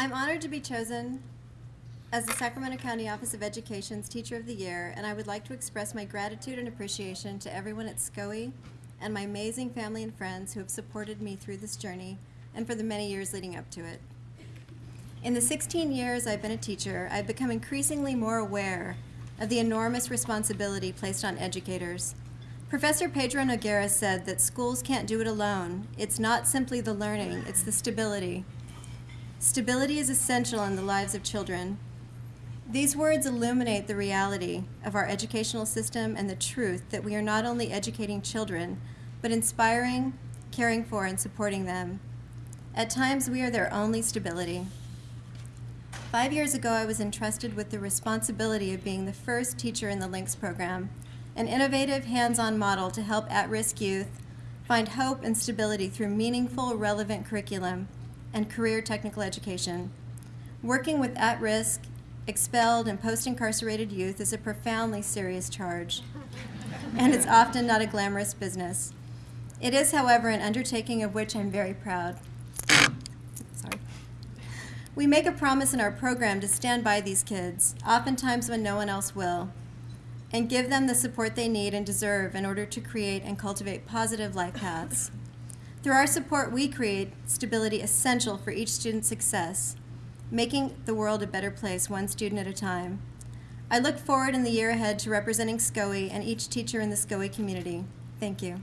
I'm honored to be chosen as the Sacramento County Office of Education's Teacher of the Year, and I would like to express my gratitude and appreciation to everyone at SCOE and my amazing family and friends who have supported me through this journey and for the many years leading up to it. In the 16 years I've been a teacher, I've become increasingly more aware of the enormous responsibility placed on educators. Professor Pedro Noguera said that schools can't do it alone. It's not simply the learning, it's the stability. Stability is essential in the lives of children. These words illuminate the reality of our educational system and the truth that we are not only educating children, but inspiring, caring for, and supporting them. At times, we are their only stability. Five years ago, I was entrusted with the responsibility of being the first teacher in the LINKS program, an innovative, hands-on model to help at-risk youth find hope and stability through meaningful, relevant curriculum and career technical education. Working with at-risk, expelled, and post-incarcerated youth is a profoundly serious charge, and it's often not a glamorous business. It is, however, an undertaking of which I'm very proud. Sorry. We make a promise in our program to stand by these kids, oftentimes when no one else will, and give them the support they need and deserve in order to create and cultivate positive life paths. Through our support, we create stability essential for each student's success, making the world a better place one student at a time. I look forward in the year ahead to representing SCOE and each teacher in the SCOE community. Thank you.